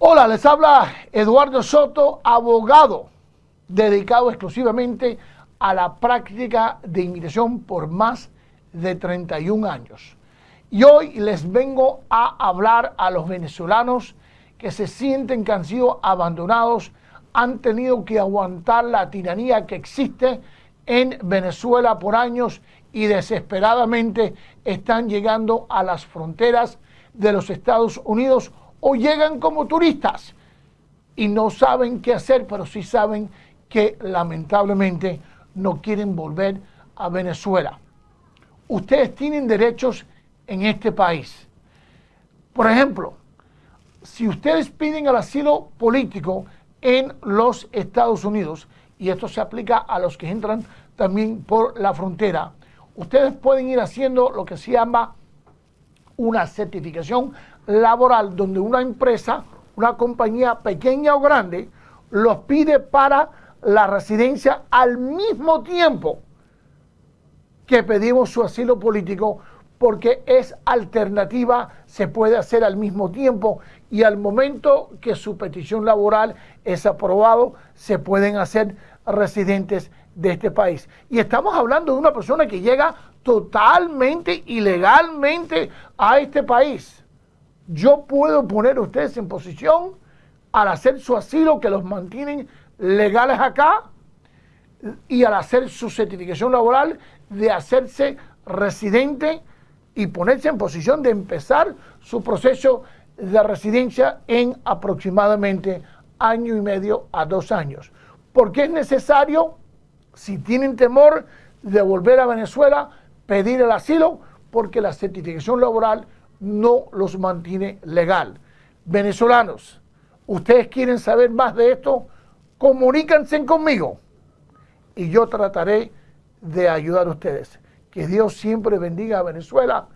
Hola, les habla Eduardo Soto, abogado dedicado exclusivamente a la práctica de inmigración por más de 31 años. Y hoy les vengo a hablar a los venezolanos que se sienten que han sido abandonados, han tenido que aguantar la tiranía que existe en Venezuela por años y desesperadamente están llegando a las fronteras de los Estados Unidos o llegan como turistas y no saben qué hacer, pero sí saben que lamentablemente no quieren volver a Venezuela. Ustedes tienen derechos en este país. Por ejemplo, si ustedes piden el asilo político en los Estados Unidos, y esto se aplica a los que entran también por la frontera, ustedes pueden ir haciendo lo que se llama una certificación laboral donde una empresa, una compañía pequeña o grande, los pide para la residencia al mismo tiempo que pedimos su asilo político porque es alternativa, se puede hacer al mismo tiempo y al momento que su petición laboral es aprobado, se pueden hacer residentes de este país. Y estamos hablando de una persona que llega totalmente ilegalmente a este país. Yo puedo poner a ustedes en posición al hacer su asilo que los mantienen legales acá y al hacer su certificación laboral de hacerse residente y ponerse en posición de empezar su proceso de residencia en aproximadamente año y medio a dos años. Porque es necesario, si tienen temor de volver a Venezuela, pedir el asilo, porque la certificación laboral no los mantiene legal. Venezolanos, ¿ustedes quieren saber más de esto? Comuníquense conmigo y yo trataré de ayudar a ustedes. Que Dios siempre bendiga a Venezuela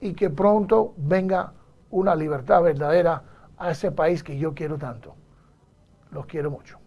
y que pronto venga una libertad verdadera a ese país que yo quiero tanto. Los quiero mucho.